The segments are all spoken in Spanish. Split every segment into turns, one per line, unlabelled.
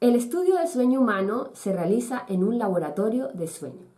El estudio del sueño humano se realiza en un laboratorio de sueño,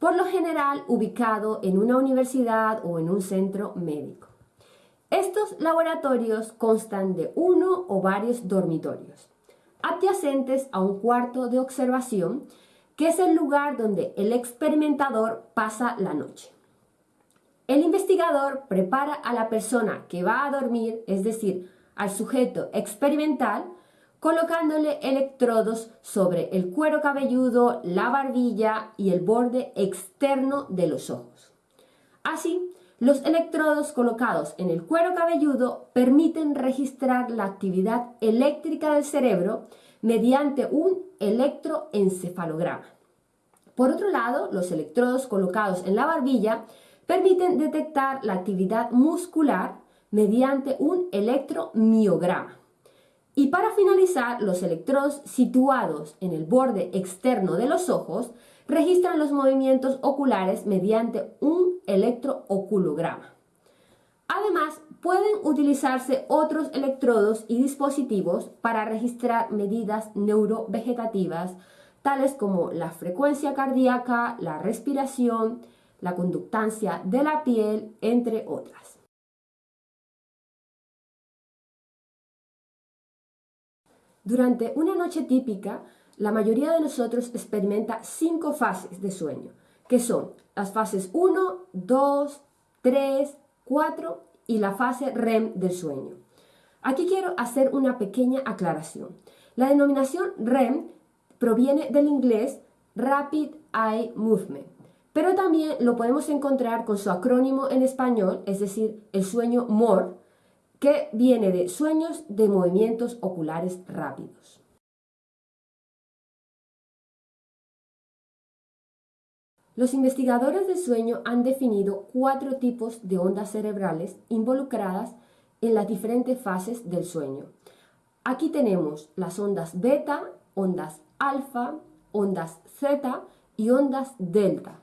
por lo general ubicado en una universidad o en un centro médico. Estos laboratorios constan de uno o varios dormitorios, adyacentes a un cuarto de observación, que es el lugar donde el experimentador pasa la noche. El investigador prepara a la persona que va a dormir, es decir, al sujeto experimental, colocándole electrodos sobre el cuero cabelludo, la barbilla y el borde externo de los ojos. Así, los electrodos colocados en el cuero cabelludo permiten registrar la actividad eléctrica del cerebro mediante un electroencefalograma. Por otro lado, los electrodos colocados en la barbilla permiten detectar la actividad muscular mediante un electromiograma. Y para finalizar, los electrodos situados en el borde externo de los ojos registran los movimientos oculares mediante un electrooculograma. Además, pueden utilizarse otros electrodos y dispositivos para registrar medidas neurovegetativas, tales como la frecuencia cardíaca, la respiración, la conductancia de la piel, entre otras. Durante una noche típica, la mayoría de nosotros experimenta cinco fases de sueño, que son las fases 1, 2, 3, 4 y la fase REM del sueño. Aquí quiero hacer una pequeña aclaración. La denominación REM proviene del inglés Rapid Eye Movement, pero también lo podemos encontrar con su acrónimo en español, es decir, el sueño MORE, que viene de sueños de movimientos oculares rápidos. Los investigadores del sueño han definido cuatro tipos de ondas cerebrales involucradas en las diferentes fases del sueño. Aquí tenemos las ondas beta, ondas alfa, ondas zeta y ondas delta.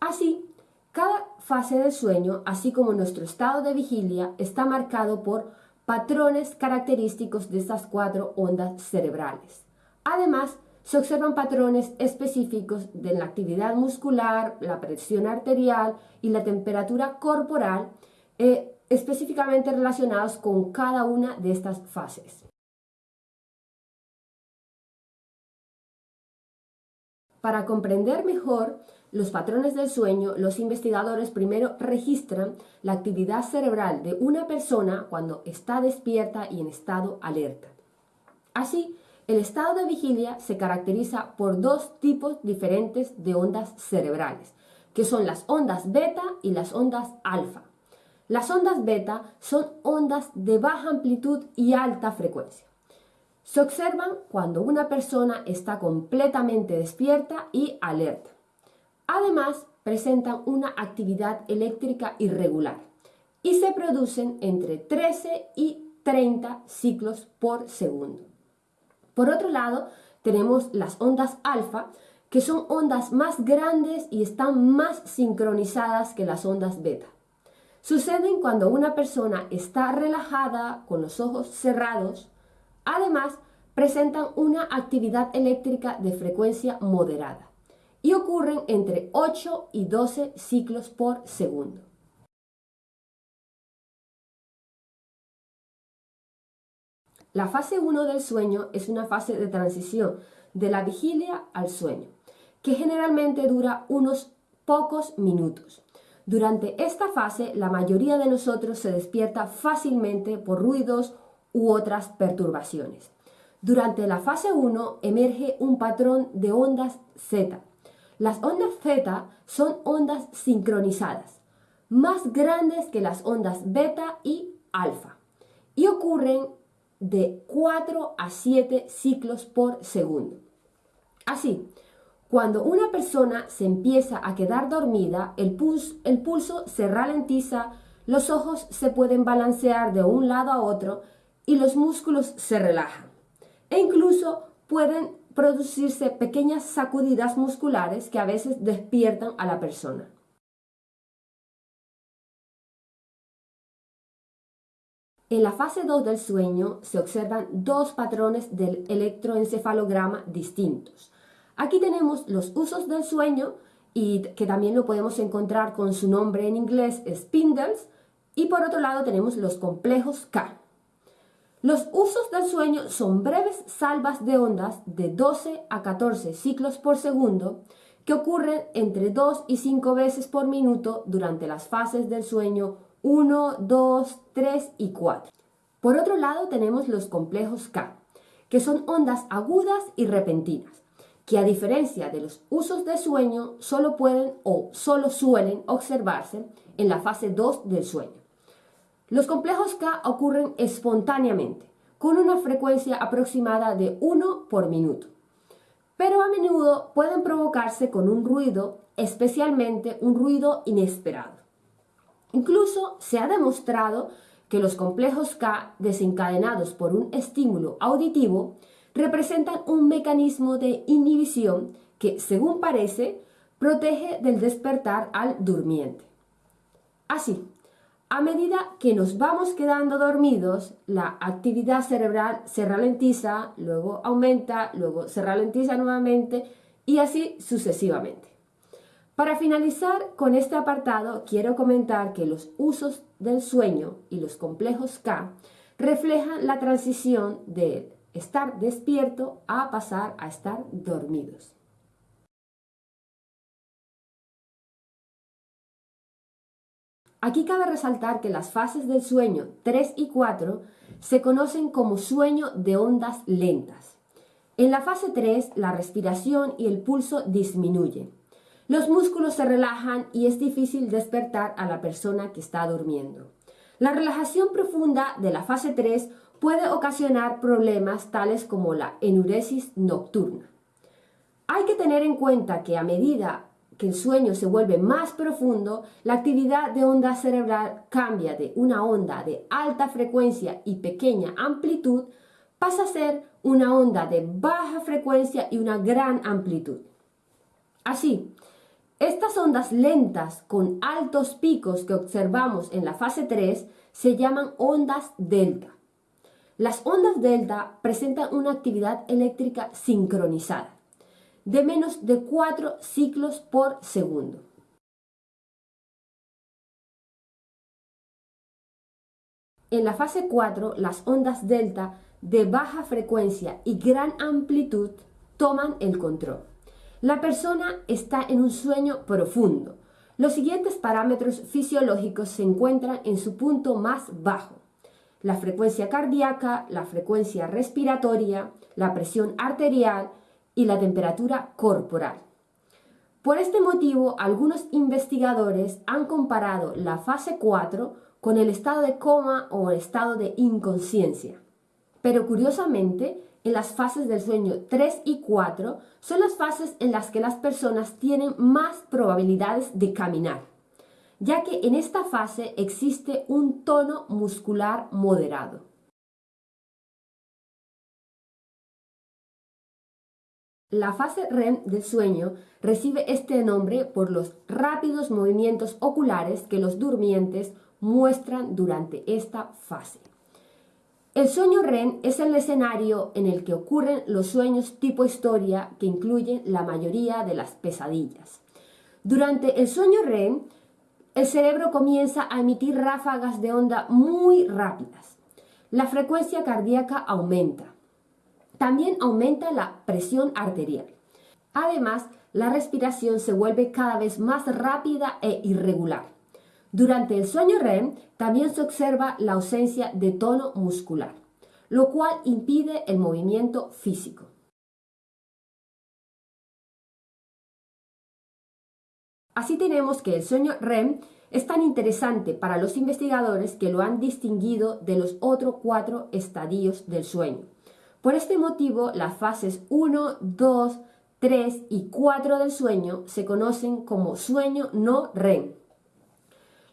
Así, cada fase del sueño, así como nuestro estado de vigilia, está marcado por patrones característicos de estas cuatro ondas cerebrales. Además, se observan patrones específicos de la actividad muscular, la presión arterial y la temperatura corporal, eh, específicamente relacionados con cada una de estas fases. Para comprender mejor los patrones del sueño, los investigadores primero registran la actividad cerebral de una persona cuando está despierta y en estado alerta. Así, el estado de vigilia se caracteriza por dos tipos diferentes de ondas cerebrales, que son las ondas beta y las ondas alfa. Las ondas beta son ondas de baja amplitud y alta frecuencia. Se observan cuando una persona está completamente despierta y alerta. Además, presentan una actividad eléctrica irregular y se producen entre 13 y 30 ciclos por segundo. Por otro lado, tenemos las ondas alfa, que son ondas más grandes y están más sincronizadas que las ondas beta. Suceden cuando una persona está relajada, con los ojos cerrados. Además, presentan una actividad eléctrica de frecuencia moderada y ocurren entre 8 y 12 ciclos por segundo. La fase 1 del sueño es una fase de transición de la vigilia al sueño, que generalmente dura unos pocos minutos. Durante esta fase, la mayoría de nosotros se despierta fácilmente por ruidos u otras perturbaciones. Durante la fase 1 emerge un patrón de ondas Z, las ondas Z son ondas sincronizadas, más grandes que las ondas beta y alfa, y ocurren de 4 a 7 ciclos por segundo. Así, cuando una persona se empieza a quedar dormida, el el pulso se ralentiza, los ojos se pueden balancear de un lado a otro y los músculos se relajan. E incluso pueden producirse pequeñas sacudidas musculares que a veces despiertan a la persona. En la fase 2 del sueño se observan dos patrones del electroencefalograma distintos. Aquí tenemos los usos del sueño y que también lo podemos encontrar con su nombre en inglés spindles y por otro lado tenemos los complejos K. Los usos del sueño son breves salvas de ondas de 12 a 14 ciclos por segundo que ocurren entre 2 y 5 veces por minuto durante las fases del sueño 1, 2, 3 y 4. Por otro lado tenemos los complejos K, que son ondas agudas y repentinas, que a diferencia de los usos de sueño solo pueden o solo suelen observarse en la fase 2 del sueño. Los complejos K ocurren espontáneamente, con una frecuencia aproximada de 1 por minuto, pero a menudo pueden provocarse con un ruido, especialmente un ruido inesperado. Incluso se ha demostrado que los complejos K desencadenados por un estímulo auditivo representan un mecanismo de inhibición que, según parece, protege del despertar al durmiente. Así, a medida que nos vamos quedando dormidos, la actividad cerebral se ralentiza, luego aumenta, luego se ralentiza nuevamente y así sucesivamente. Para finalizar con este apartado, quiero comentar que los usos del sueño y los complejos K reflejan la transición de estar despierto a pasar a estar dormidos. Aquí cabe resaltar que las fases del sueño 3 y 4 se conocen como sueño de ondas lentas. En la fase 3, la respiración y el pulso disminuyen los músculos se relajan y es difícil despertar a la persona que está durmiendo. La relajación profunda de la fase 3 puede ocasionar problemas tales como la enuresis nocturna. Hay que tener en cuenta que a medida que el sueño se vuelve más profundo, la actividad de onda cerebral cambia de una onda de alta frecuencia y pequeña amplitud, pasa a ser una onda de baja frecuencia y una gran amplitud. Así, estas ondas lentas con altos picos que observamos en la fase 3 se llaman ondas delta. Las ondas delta presentan una actividad eléctrica sincronizada de menos de 4 ciclos por segundo. En la fase 4, las ondas delta de baja frecuencia y gran amplitud toman el control. La persona está en un sueño profundo. Los siguientes parámetros fisiológicos se encuentran en su punto más bajo. La frecuencia cardíaca, la frecuencia respiratoria, la presión arterial y la temperatura corporal. Por este motivo, algunos investigadores han comparado la fase 4 con el estado de coma o el estado de inconsciencia. Pero curiosamente, en las fases del sueño 3 y 4 son las fases en las que las personas tienen más probabilidades de caminar, ya que en esta fase existe un tono muscular moderado. La fase REM del sueño recibe este nombre por los rápidos movimientos oculares que los durmientes muestran durante esta fase. El sueño REM es el escenario en el que ocurren los sueños tipo historia que incluyen la mayoría de las pesadillas. Durante el sueño REM, el cerebro comienza a emitir ráfagas de onda muy rápidas. La frecuencia cardíaca aumenta. También aumenta la presión arterial. Además, la respiración se vuelve cada vez más rápida e irregular. Durante el sueño REM también se observa la ausencia de tono muscular, lo cual impide el movimiento físico. Así tenemos que el sueño REM es tan interesante para los investigadores que lo han distinguido de los otros cuatro estadios del sueño. Por este motivo, las fases 1, 2, 3 y 4 del sueño se conocen como sueño no REM.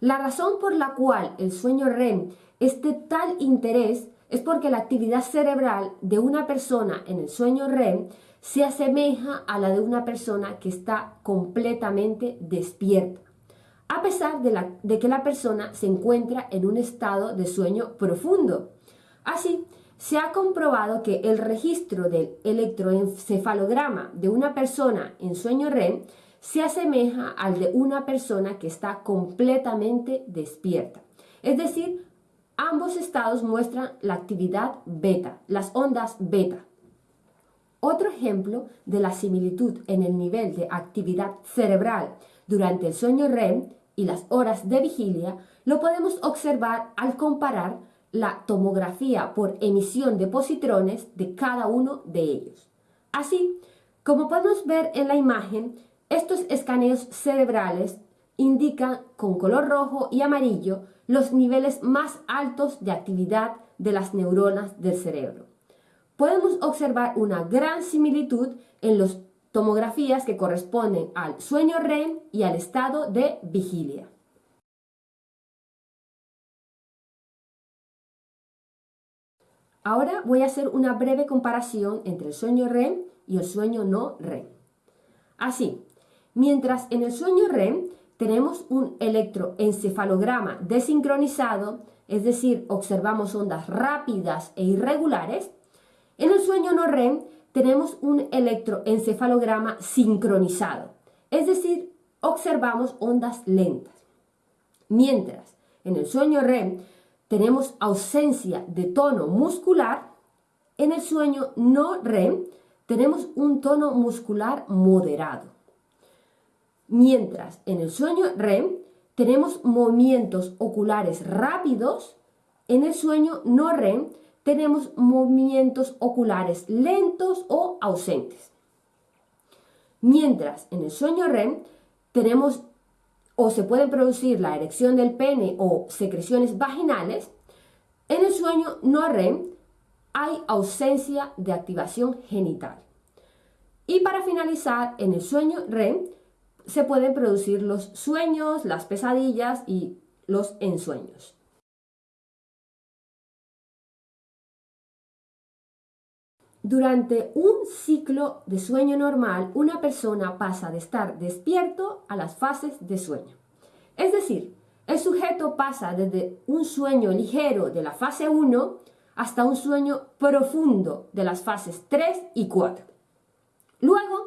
La razón por la cual el sueño REM es de tal interés es porque la actividad cerebral de una persona en el sueño REM se asemeja a la de una persona que está completamente despierta. a pesar de, de que la persona se encuentra en un estado de sueño profundo. Así, se ha comprobado que el registro del electroencefalograma de una persona en sueño REM se asemeja al de una persona que está completamente despierta. Es decir, ambos estados muestran la actividad beta, las ondas beta. Otro ejemplo de la similitud en el nivel de actividad cerebral durante el sueño REM y las horas de vigilia lo podemos observar al comparar la tomografía por emisión de positrones de cada uno de ellos. Así, como podemos ver en la imagen, estos escaneos cerebrales indican con color rojo y amarillo los niveles más altos de actividad de las neuronas del cerebro. Podemos observar una gran similitud en las tomografías que corresponden al sueño REM y al estado de vigilia. Ahora voy a hacer una breve comparación entre el sueño REM y el sueño no REM. Así, mientras en el sueño REM tenemos un electroencefalograma desincronizado, es decir, observamos ondas rápidas e irregulares, en el sueño no REM tenemos un electroencefalograma sincronizado, es decir, observamos ondas lentas. Mientras en el sueño REM tenemos ausencia de tono muscular, en el sueño no REM tenemos un tono muscular moderado. Mientras en el sueño REM tenemos movimientos oculares rápidos, en el sueño no REM tenemos movimientos oculares lentos o ausentes. Mientras en el sueño REM tenemos o se puede producir la erección del pene o secreciones vaginales, en el sueño no REM hay ausencia de activación genital. Y para finalizar, en el sueño REM se pueden producir los sueños, las pesadillas y los ensueños. Durante un ciclo de sueño normal, una persona pasa de estar despierto a las fases de sueño. Es decir, el sujeto pasa desde un sueño ligero de la fase 1 hasta un sueño profundo de las fases 3 y 4. Luego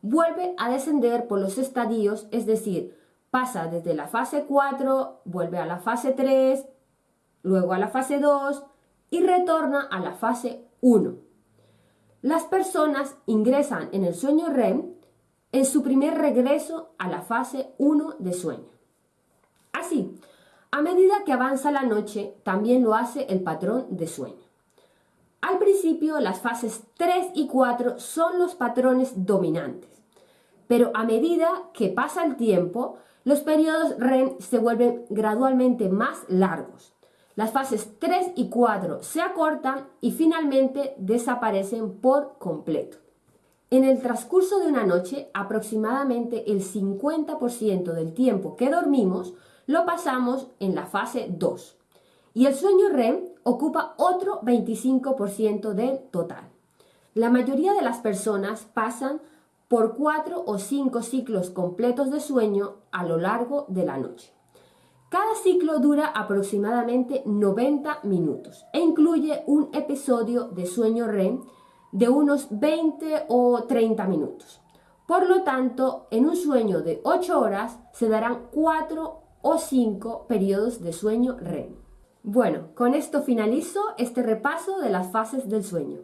vuelve a descender por los estadios, es decir, pasa desde la fase 4, vuelve a la fase 3, luego a la fase 2 y retorna a la fase 1. Las personas ingresan en el sueño REM en su primer regreso a la fase 1 de sueño. Así, a medida que avanza la noche, también lo hace el patrón de sueño. Al principio, las fases 3 y 4 son los patrones dominantes, pero a medida que pasa el tiempo, los periodos REM se vuelven gradualmente más largos. Las fases 3 y 4 se acortan y finalmente desaparecen por completo. En el transcurso de una noche, aproximadamente el 50% del tiempo que dormimos lo pasamos en la fase 2 y el sueño REM ocupa otro 25% del total. La mayoría de las personas pasan por 4 o 5 ciclos completos de sueño a lo largo de la noche. Cada ciclo dura aproximadamente 90 minutos e incluye un episodio de sueño REM de unos 20 o 30 minutos. Por lo tanto, en un sueño de 8 horas se darán 4 o 5 periodos de sueño REM. Bueno, con esto finalizo este repaso de las fases del sueño.